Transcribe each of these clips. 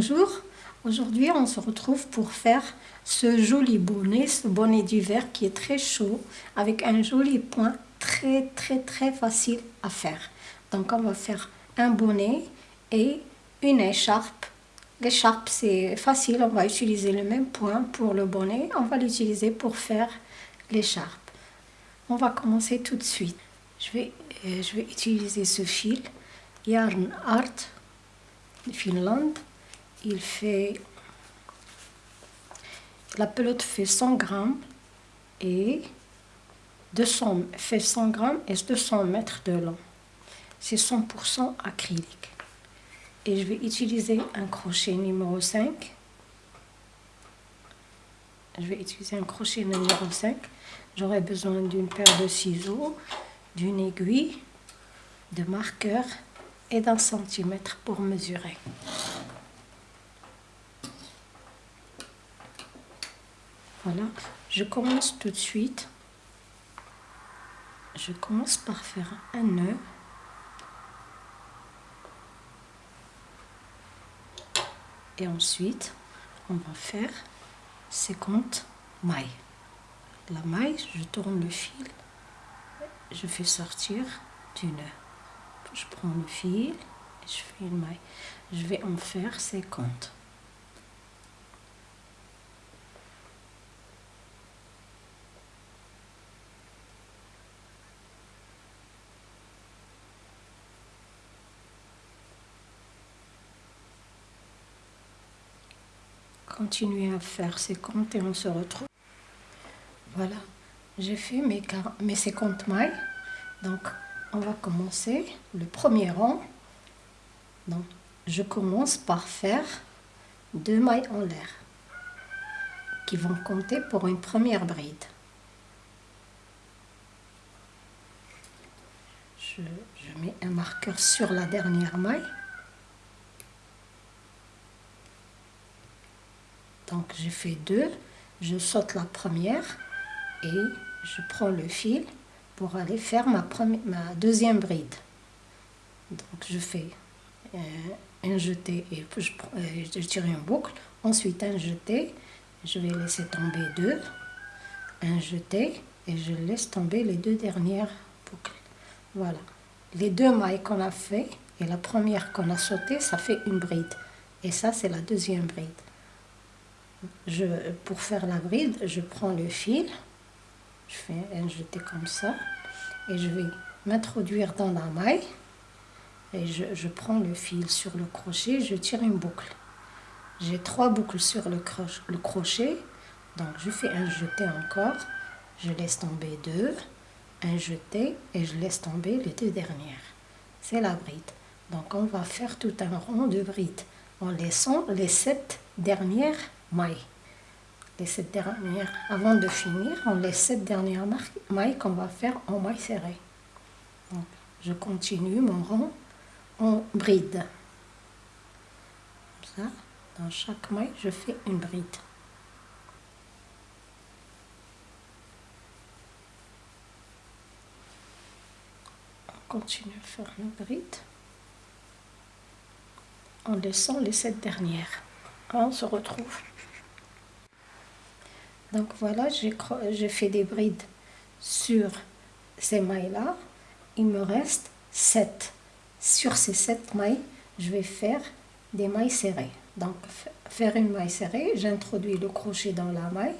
Bonjour, aujourd'hui on se retrouve pour faire ce joli bonnet, ce bonnet d'hiver qui est très chaud avec un joli point très très très facile à faire. Donc on va faire un bonnet et une écharpe. L'écharpe c'est facile, on va utiliser le même point pour le bonnet, on va l'utiliser pour faire l'écharpe. On va commencer tout de suite. Je vais, euh, je vais utiliser ce fil Yarn Art Finlande il fait la pelote fait 100 grammes et 200 fait 100 grammes et 200 mètres de long. C'est 100% acrylique. Et je vais utiliser un crochet numéro 5 je vais utiliser un crochet numéro 5 j'aurai besoin d'une paire de ciseaux d'une aiguille de marqueur et d'un centimètre pour mesurer Voilà, je commence tout de suite. Je commence par faire un nœud. Et ensuite, on va faire 50 mailles. La maille, je tourne le fil, je fais sortir du nœud. Je prends le fil et je fais une maille. Je vais en faire 50. Continuer à faire ses comptes et on se retrouve. Voilà, j'ai fait mes, mes 50 mailles. Donc, on va commencer le premier rang. Donc, je commence par faire deux mailles en l'air qui vont compter pour une première bride. Je mets un marqueur sur la dernière maille. Donc j'ai fait deux, je saute la première et je prends le fil pour aller faire ma, deuxième bride. Donc je fais euh, un jeté et je, euh, je tire une boucle, ensuite un jeté, je vais laisser tomber deux, un jeté et je laisse tomber les deux dernières boucles. Voilà, les deux mailles qu'on a fait et la première qu'on a sautée, ça fait une bride. Et ça, c'est la deuxième bride je, pour faire la bride, je prends le fil, je fais un jeté comme ça, et je vais m'introduire dans la maille, et je, prends le fil sur le crochet, je tire une boucle. J'ai trois boucles sur le, le crochet, donc je fais un jeté encore, je laisse tomber deux, un jeté, et je laisse tomber les deux dernières. C'est la bride. Donc on va faire tout un rond de bride en laissant les sept dernières mailles. Les sept dernières, avant de finir, on les sept dernières mailles qu'on va faire en maille serrée. je continue mon rond en bride. ça, dans chaque maille, je fais une bride. On continue à faire une bride en laissant les sept dernières. On se retrouve. Donc voilà, j'ai fait des brides sur ces mailles-là. Il me reste 7. Sur ces 7 mailles, je vais faire des mailles serrées. Donc faire une maille serrée, j'introduis le crochet dans la maille,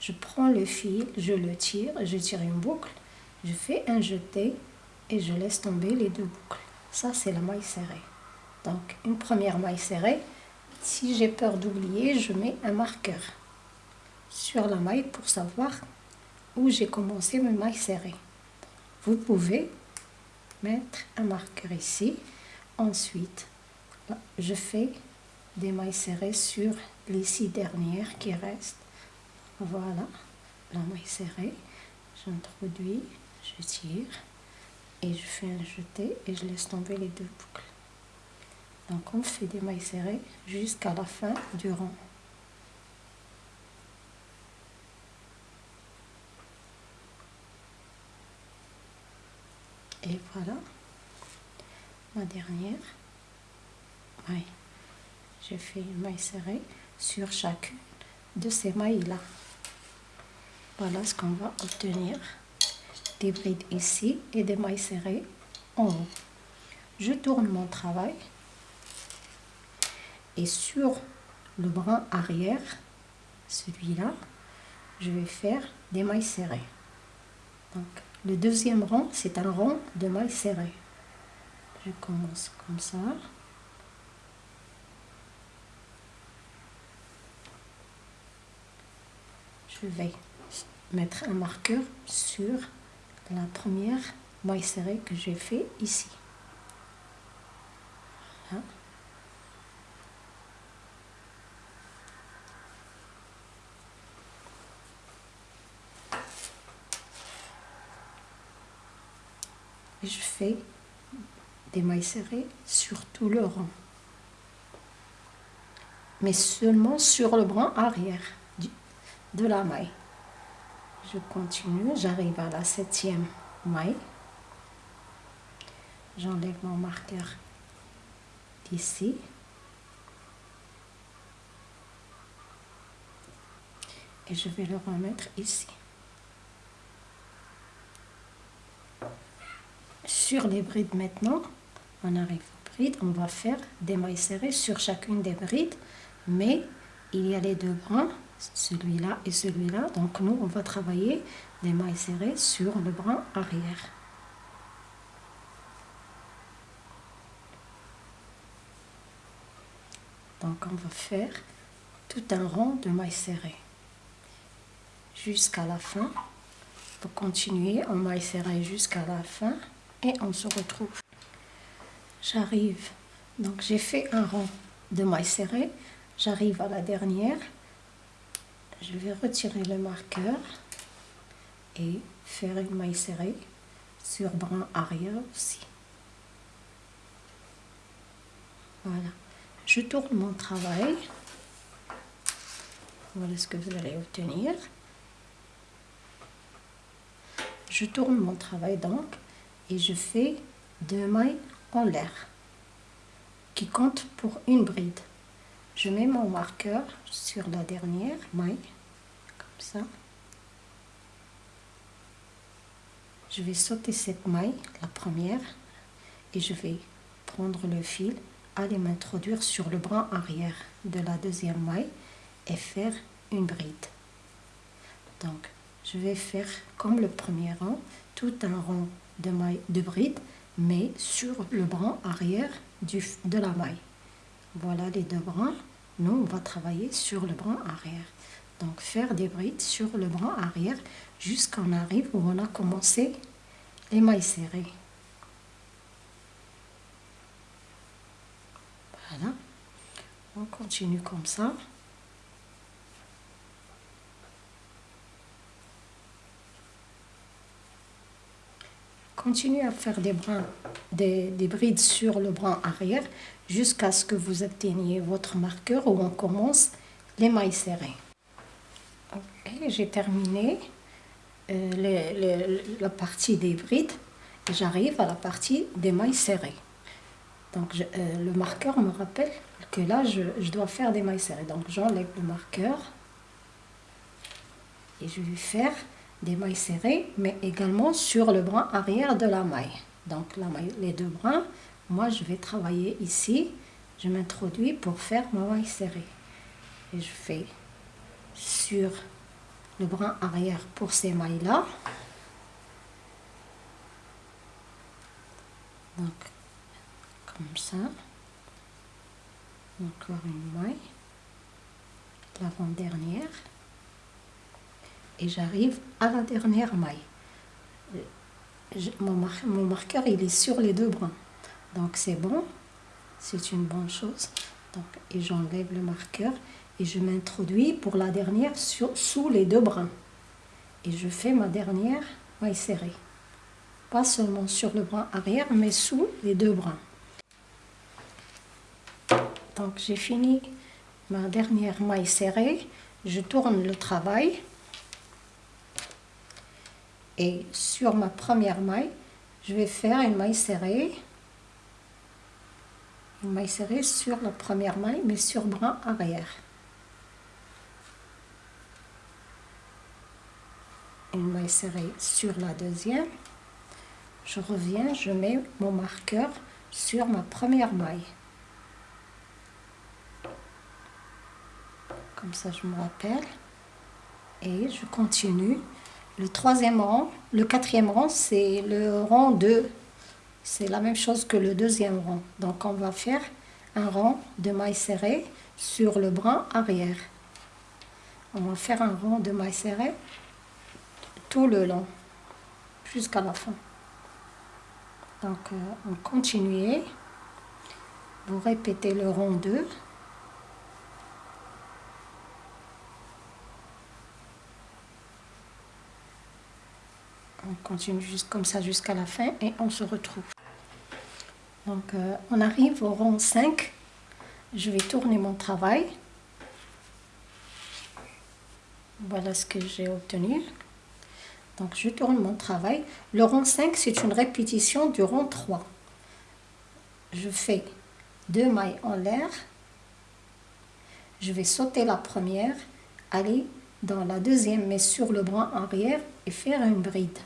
je prends le fil, je le tire, je tire une boucle, je fais un jeté et je laisse tomber les deux boucles. Ça, c'est la maille serrée. Donc, une première maille serrée. Si j'ai peur d'oublier, je mets un marqueur sur la maille pour savoir où j'ai commencé mes mailles serrées. Vous pouvez mettre un marqueur ici. Ensuite, je fais des mailles serrées sur les six dernières qui restent. Voilà, la maille serrée. J'introduis, je tire et je fais un jeté et je laisse tomber les deux boucles. Donc on fait des mailles serrées jusqu'à la fin du rang. Et voilà, ma dernière. Oui. j'ai fait une maille serrée sur chacune de ces mailles-là. Voilà ce qu'on va obtenir. Des brides ici et des mailles serrées en haut. Je tourne mon travail et sur le bras arrière, celui-là, je vais faire des mailles serrées. Donc, le deuxième rang, c'est un rang de mailles serrées. Je commence comme ça. Je vais mettre un marqueur sur la première maille serrée que j'ai fait ici. Je fais des mailles serrées sur tout le rang. Mais seulement sur le bras arrière de la maille. Je continue, j'arrive à la septième maille. J'enlève mon marqueur d'ici. Et je vais le remettre ici. Sur les brides maintenant, on arrive aux brides, on va faire des mailles serrées sur chacune des brides, mais il y a les deux brins, celui-là et celui-là, donc nous on va travailler des mailles serrées sur le brin arrière. Donc on va faire tout un rang de mailles serrées jusqu'à la fin. Pour continuer en mailles serrées jusqu'à la fin on se retrouve. J'arrive, donc j'ai fait un rang de mailles serrées, j'arrive à la dernière, je vais retirer le marqueur et faire une maille serrée sur brin arrière aussi. Voilà, je tourne mon travail, voilà ce que vous allez obtenir. Je tourne mon travail donc et je fais deux mailles en l'air qui comptent pour une bride. Je mets mon marqueur sur la dernière maille, comme ça. Je vais sauter cette maille, la première, et je vais prendre le fil, aller m'introduire sur le bras arrière de la deuxième maille et faire une bride. Donc, je vais faire comme le premier rang, tout un rond de, maille, de bride, mais sur le bras arrière du, de la maille. Voilà les deux bras. Nous, on va travailler sur le bras arrière. Donc, faire des brides sur le bras arrière jusqu'à on arrive où on a commencé les mailles serrées. Voilà. On continue comme ça. Continuez à faire des, brins, des, brides sur le bras arrière jusqu'à ce que vous obteniez votre marqueur où on commence les mailles serrées. j'ai terminé euh, la partie des brides et j'arrive à la partie des mailles serrées. Donc euh, le marqueur me rappelle que là je, je dois faire des mailles serrées. Donc j'enlève le marqueur et je vais faire des mailles serrées, mais également sur le bras arrière de la maille. Donc la maille, les deux bras, moi je vais travailler ici, je m'introduis pour faire ma maille serrée. Et je fais sur le bras arrière pour ces mailles-là. Donc, comme ça. Encore une maille. L'avant-dernière et j'arrive à la dernière maille. mon, marqueur, il est sur les deux bras. Donc c'est bon, c'est une bonne chose. Donc, et j'enlève le marqueur et je m'introduis pour la dernière sous les deux bras. Et je fais ma dernière maille serrée. Pas seulement sur le bras arrière, mais sous les deux bras. Donc j'ai fini ma dernière maille serrée. Je tourne le travail. Et sur ma première maille, je vais faire une maille serrée. une maille serrée sur la première maille mais sur bras arrière. Une maille serrée sur la deuxième. Je reviens je mets mon marqueur sur ma première maille. Comme ça je me rappelle. Et je continue le troisième rang le quatrième rang c'est le rang 2 c'est la même chose que le deuxième rang. Donc on va faire un rang de mailles serrées sur le bras arrière. On va faire un rang de mailles serrées tout le long, jusqu'à la fin. Donc euh, on continue. Vous répétez le rang 2. Continue juste comme ça jusqu'à la fin et on se retrouve. Donc, euh, on arrive au rang 5. Je vais tourner mon travail. Voilà ce que j'ai obtenu. Donc, je tourne mon travail. Le rang 5, c'est une répétition du rang 3. Je fais deux mailles en l'air. Je vais sauter la première, aller dans la deuxième, mais sur le bras arrière et faire une bride.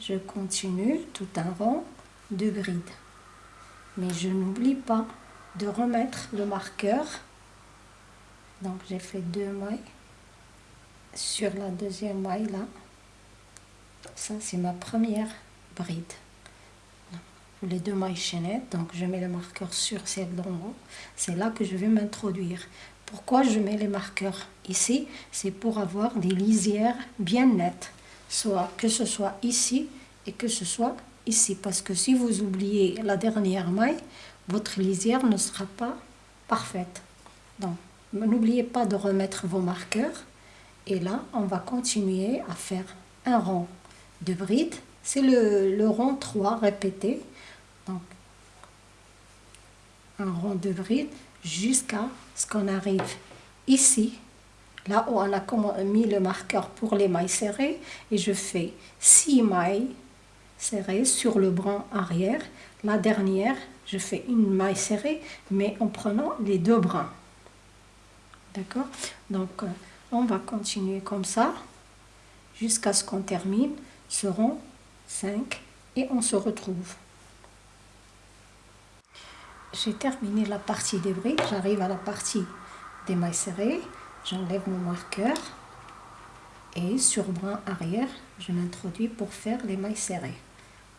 Je continue tout un rang de brides. Mais je n'oublie pas de remettre le marqueur. Donc j'ai fait deux mailles sur la deuxième maille là. Ça c'est ma première bride. Les deux mailles chaînettes, donc je mets le marqueur sur celle d'en haut. C'est là que je vais m'introduire. Pourquoi je mets les marqueurs ici? C'est pour avoir des lisières bien nettes. Soit que ce soit ici et que ce soit ici. Parce que si vous oubliez la dernière maille, votre lisière ne sera pas parfaite. Donc, n'oubliez pas de remettre vos marqueurs. Et là, on va continuer à faire un rang de bride. C'est le, rang 3 répété. Donc, un rang de bride jusqu'à ce qu'on arrive ici là où on a mis le marqueur pour les mailles serrées et je fais 6 mailles serrée sur le bras arrière. La dernière, je fais une maille serrée, mais en prenant les deux bras. D'accord? Donc, euh, on va continuer comme ça jusqu'à ce qu'on termine ce rond 5 et on se retrouve. J'ai terminé la partie des briques, j'arrive à la partie des mailles serrées, j'enlève mon marqueur et sur bras arrière, je m'introduis pour faire les mailles serrées.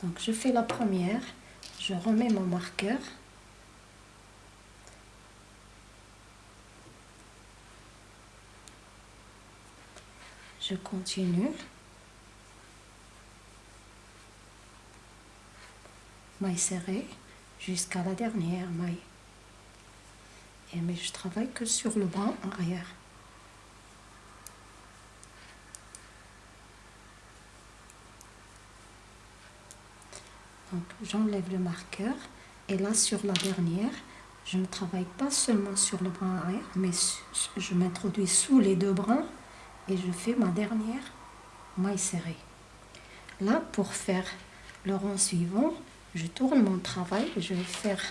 Donc je fais la première, je remets mon marqueur. Je continue. Maille serrée jusqu'à la dernière maille. Et mais je travaille que sur le bras arrière. Donc j'enlève le marqueur et là sur la dernière, je ne travaille pas seulement sur le bras arrière, mais je m'introduis sous les deux bras et je fais ma dernière maille serrée. Là, pour faire le rang suivant, je tourne mon travail et je vais faire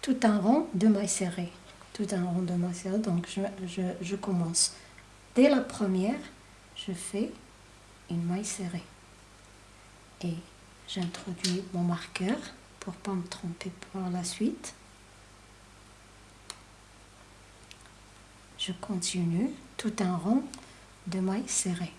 tout un rang de mailles serrées. Tout un rang de mailles serrées, donc je, je commence. Dès la première, je fais une maille serrée. Et J'introduis mon marqueur pour pas me tromper par la suite. Je continue tout un rond de mailles serrées.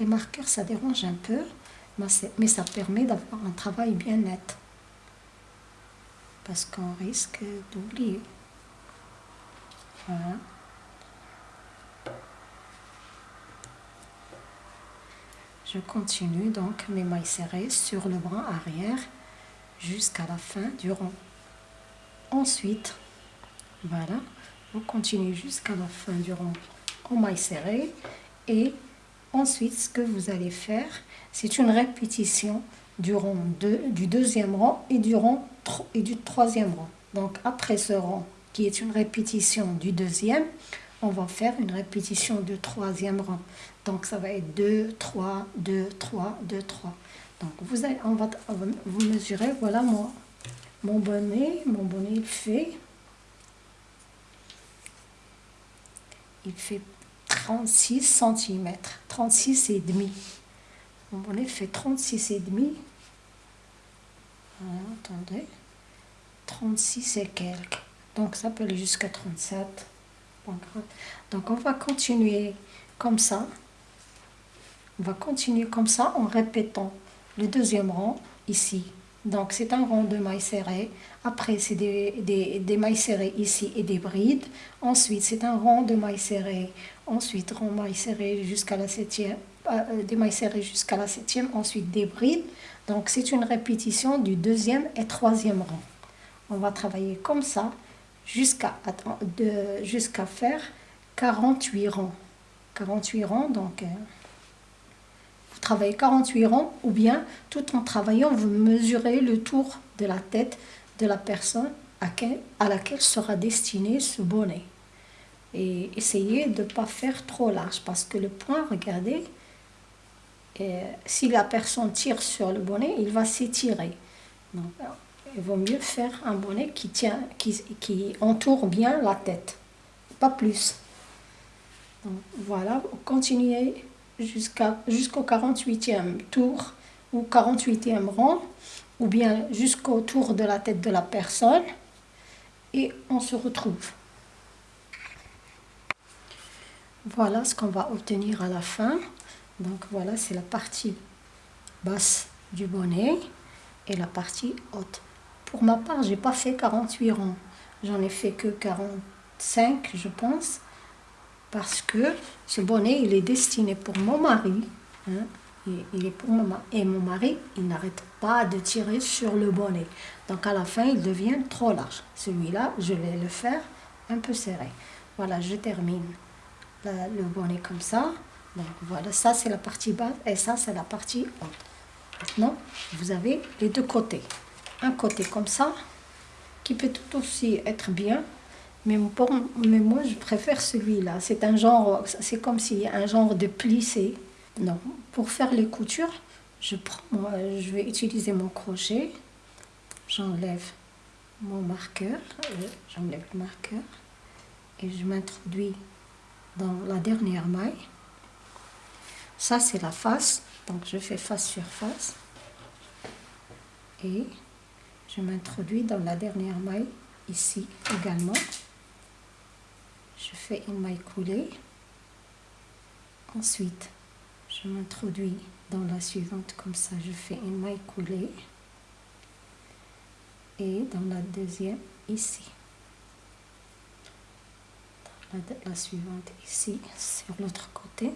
Les marqueurs, ça dérange un peu, mais ça permet d'avoir un travail bien net. Parce qu'on risque d'oublier. Voilà. Je continue donc mes mailles serrées sur le bras arrière jusqu'à la fin du rond. Ensuite, voilà, vous continuez jusqu'à la fin du rond en mailles serrées et Ensuite, ce que vous allez faire, c'est une répétition du, du deuxième rang et du, et du troisième rang. Donc après ce rang, qui est une répétition du deuxième, on va faire une répétition du troisième rang. Donc ça va être 2, 3, 2, 3, 2, 3. Donc vous, allez, on va, vous mesurez, voilà mon, mon bonnet. Mon bonnet il fait, il fait 36 cm, 36 et demi. Mon bonnet fait 36 et demi. attendez. 36 et quelques. Donc ça peut aller jusqu'à 37. Donc on va continuer comme ça. On va continuer comme ça en répétant le deuxième rang ici. Donc c'est un rang de mailles serrées. Après c'est des, des, mailles serrées ici et des brides. Ensuite c'est un rang de mailles serrées. Ensuite rang mailles serrées jusqu'à la septième. Euh, des mailles serrées jusqu'à la septième. Ensuite des brides. Donc c'est une répétition du deuxième et troisième rang. On va travailler comme ça jusqu'à jusqu'à faire 48 rangs. 48 rangs, donc euh, vous travaillez 48 rangs ou bien tout en travaillant, vous mesurez le tour de la tête de la personne à, à laquelle sera destiné ce bonnet. Et essayez de ne pas faire trop large parce que le point, regardez, euh, si la personne tire sur le bonnet, il va s'étirer. Donc, il vaut mieux faire un bonnet qui, tient, qui, qui entoure bien la tête, pas plus. Donc, voilà, continuez jusqu'au 48e tour ou 48e rang, ou bien jusqu'au tour de la tête de la personne, et on se retrouve. Voilà ce qu'on va obtenir à la fin. Donc voilà, c'est la partie basse du bonnet et la partie haute. Pour ma part, j'ai pas fait 48 rangs. J'en ai fait que 45, je pense. Parce que ce bonnet, il est destiné pour mon mari. Hein, il est pour Et mon mari, il n'arrête pas de tirer sur le bonnet. Donc à la fin, il devient trop large. Celui-là, je vais le faire un peu serré. Voilà, je termine le bonnet comme ça. Donc voilà, ça c'est la partie basse et ça c'est la partie haute. Maintenant, vous avez les deux côtés un côté comme ça, qui peut tout aussi être bien, mais, mais moi je préfère celui-là. C'est un genre, c'est comme si un genre de plissé. Non, pour faire les coutures, je prends, je vais utiliser mon crochet, j'enlève mon marqueur, euh, j'enlève le marqueur et je m'introduis dans la dernière maille. Ça c'est la face, donc je fais face sur face et je m'introduis dans la dernière maille ici également je fais une maille coulée. Ensuite je m'introduis dans la suivante. Comme ça je fais une maille coulée. Et dans la deuxième ici. La, la suivante ici sur l'autre côté.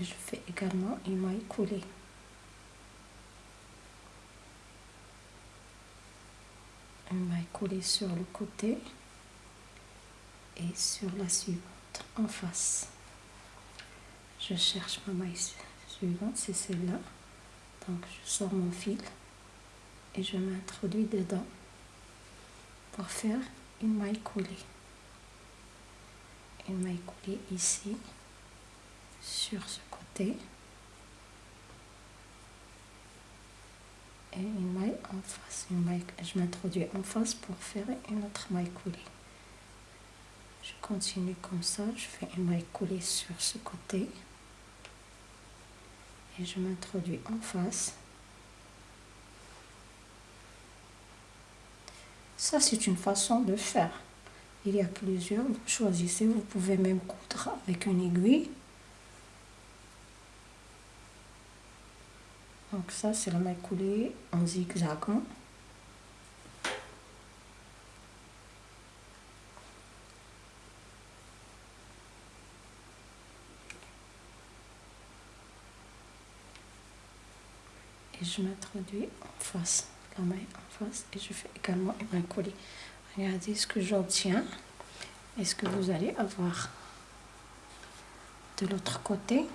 Je fais également une maille coulée. Maille coulée sur le côté et sur la suivante en face. Je cherche ma maille suivante, c'est celle-là. Donc je sors mon fil et je m'introduis dedans pour faire une maille coulée. Une maille coulée ici sur ce côté une maille en face une maille, je m'introduis en face pour faire une autre maille coulée. Je continue comme ça je fais une maille coulée sur ce côté. Et je m'introduis en face. Ça c'est une façon de faire. Il y a plusieurs vous choisissez vous pouvez même coudre avec une aiguille Donc ça, c'est la maille coulée en zigzagant. Et je m'introduis en face, la maille en face, et je fais également une maille coulée. Regardez ce que j'obtiens et ce que vous allez avoir. De l'autre côté,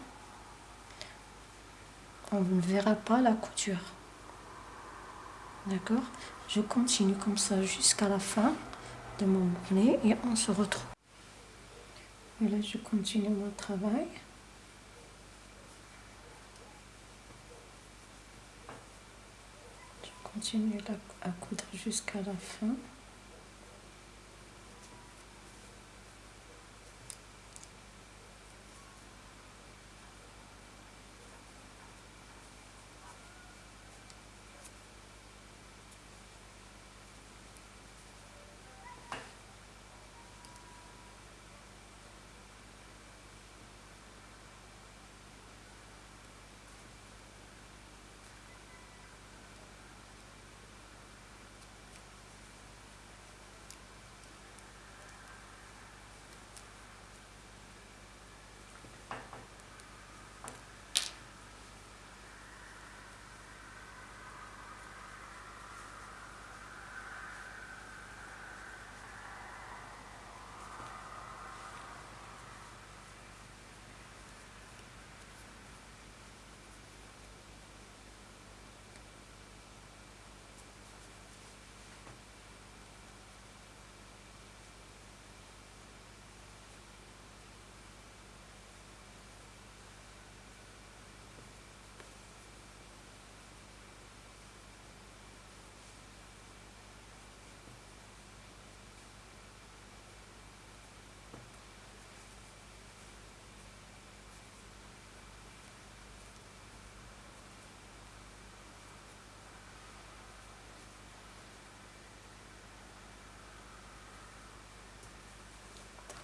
on ne verra pas la couture. D'accord? Je continue comme ça jusqu'à la fin de mon bonnet et on se retrouve. Voilà, je continue mon travail. Je continue à coudre jusqu'à la fin.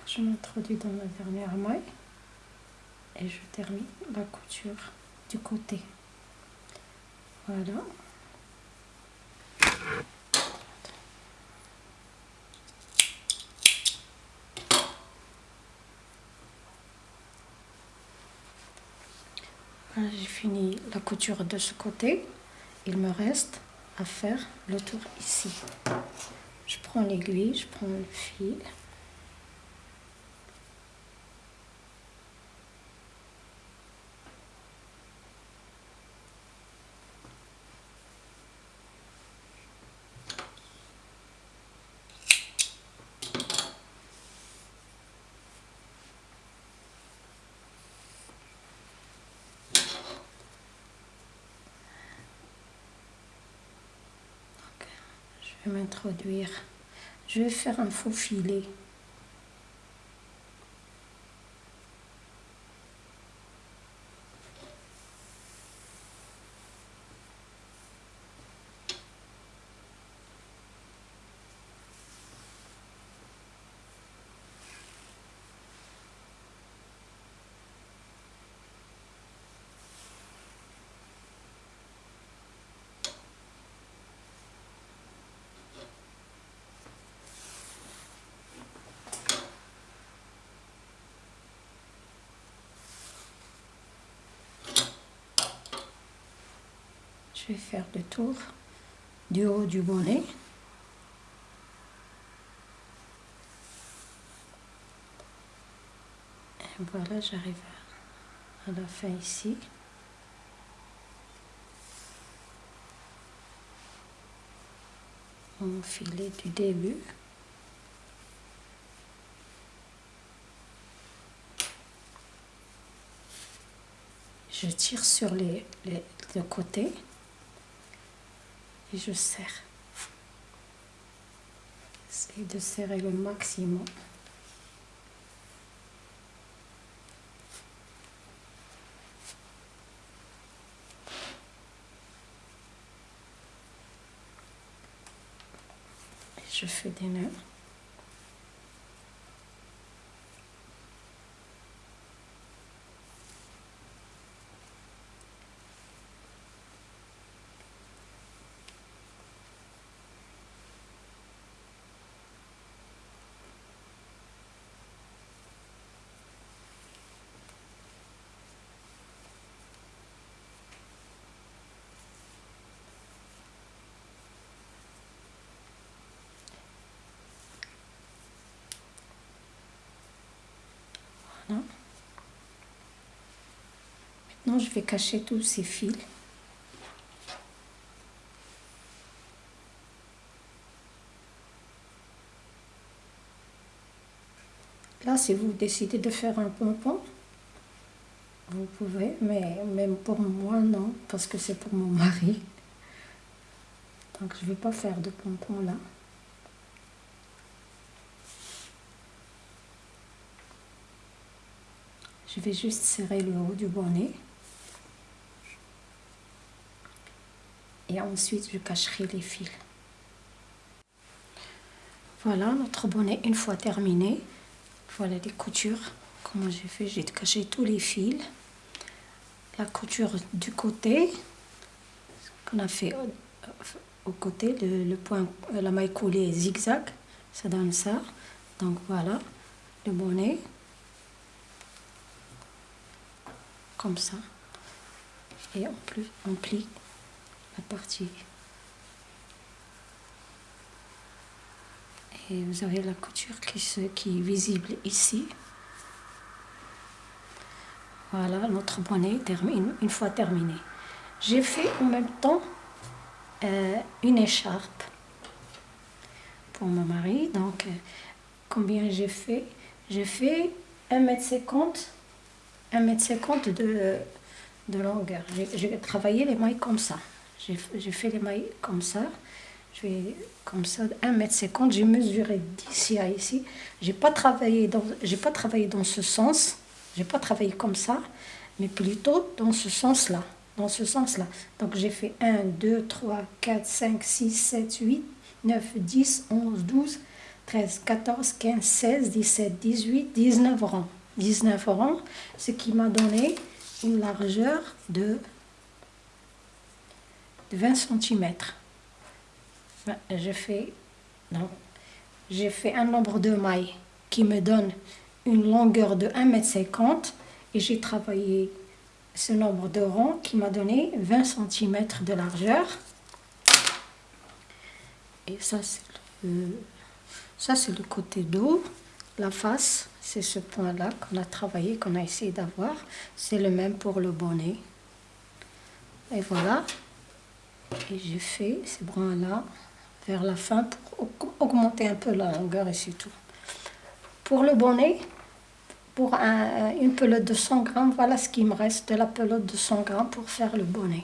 Je m'introduis dans la dernière maille et je termine la couture du côté. Voilà. J'ai fini la couture de ce côté. Il me reste à faire le tour ici. Je prends l'aiguille je prends le fil m'introduire. Je vais faire un faux filet. Je vais faire le tour du haut du bonnet. Et voilà, j'arrive à la fin ici. Mon filet du début. Je tire sur les, les, les côtés et je serre. J'essaie de serrer le maximum. Et je fais des nœuds. Maintenant, maintenant je vais cacher tous ces fils. Là, si vous décidez de faire un pompon, vous pouvez, mais même pour moi, non, parce que c'est pour mon mari. Donc, je ne vais pas faire de pompon là. Je vais juste serrer le haut du bonnet. Et ensuite, je cacherai les fils. Voilà notre bonnet une fois terminé. Voilà les coutures. Comment j'ai fait? J'ai caché tous les fils. La couture du côté, qu'on a fait au, côté, le, point, la maille coulée zigzag, ça donne ça. Donc voilà, le bonnet. Comme ça. Et en plus, on plie la partie Et vous avez la couture qui, se, qui est visible ici. Voilà, notre bonnet termine, une fois terminé. J'ai fait en même temps euh, une écharpe pour mon mari. Donc, euh, combien j'ai fait? J'ai fait 1m50, 1m50 de, de longueur. J'ai travaillé les mailles comme ça. J'ai fait les mailles comme ça je vais comme ça, 1m50, j'ai mesuré d'ici à ici. J'ai pas pas travaillé dans ce sens, j'ai pas travaillé comme ça, mais plutôt dans ce sens-là, dans ce sens-là. Donc j'ai fait 1, 2, 3, 4, 5, 6, 7, 8, 9, 10, 11, 12, 13, 14, 15, 16, 17, 18, 19 rangs. 19 rangs, ce qui m'a donné une largeur de, de 20 cm j'ai fait, un nombre de mailles qui me donne une longueur de 1m50 et j'ai travaillé ce nombre de rangs qui m'a donné 20 cm de largeur. Et ça, c'est le, ça, c'est le côté dos. La face, c'est ce point-là qu'on a travaillé, qu'on a essayé d'avoir. C'est le même pour le bonnet. Et voilà. Et j'ai fait ces brins-là vers la fin pour augmenter un peu la longueur et c'est tout. Pour le bonnet, pour une pelote de 100 grammes, voilà ce qui me reste de la pelote de 100 grammes pour faire le bonnet.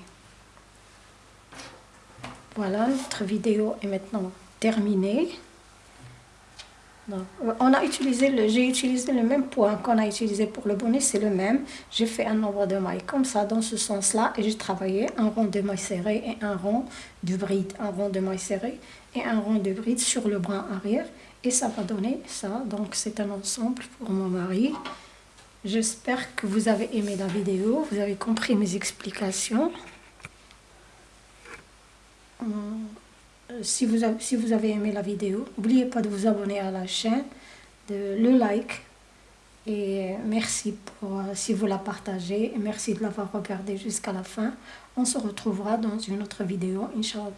Voilà, notre vidéo est maintenant terminée on a utilisé j'ai utilisé le même point qu'on a utilisé pour le bonnet, c'est le même. J'ai fait un nombre de mailles comme ça, dans ce sens-là, et j'ai travaillé un rond de mailles serrées et un rond de bride, un rond de mailles serrées et un rond de bride sur le bras arrière, et ça va donner ça. Donc c'est un ensemble pour mon mari. J'espère que vous avez aimé la vidéo, vous avez compris mes explications. Hum. Euh, si vous, avez, aimé la vidéo, n'oubliez pas de vous abonner à la chaîne, de le like. Et merci pour, euh, si vous la partagez. Et merci de l'avoir regardé jusqu'à la fin. On se retrouvera dans une autre vidéo, Inch'Allah.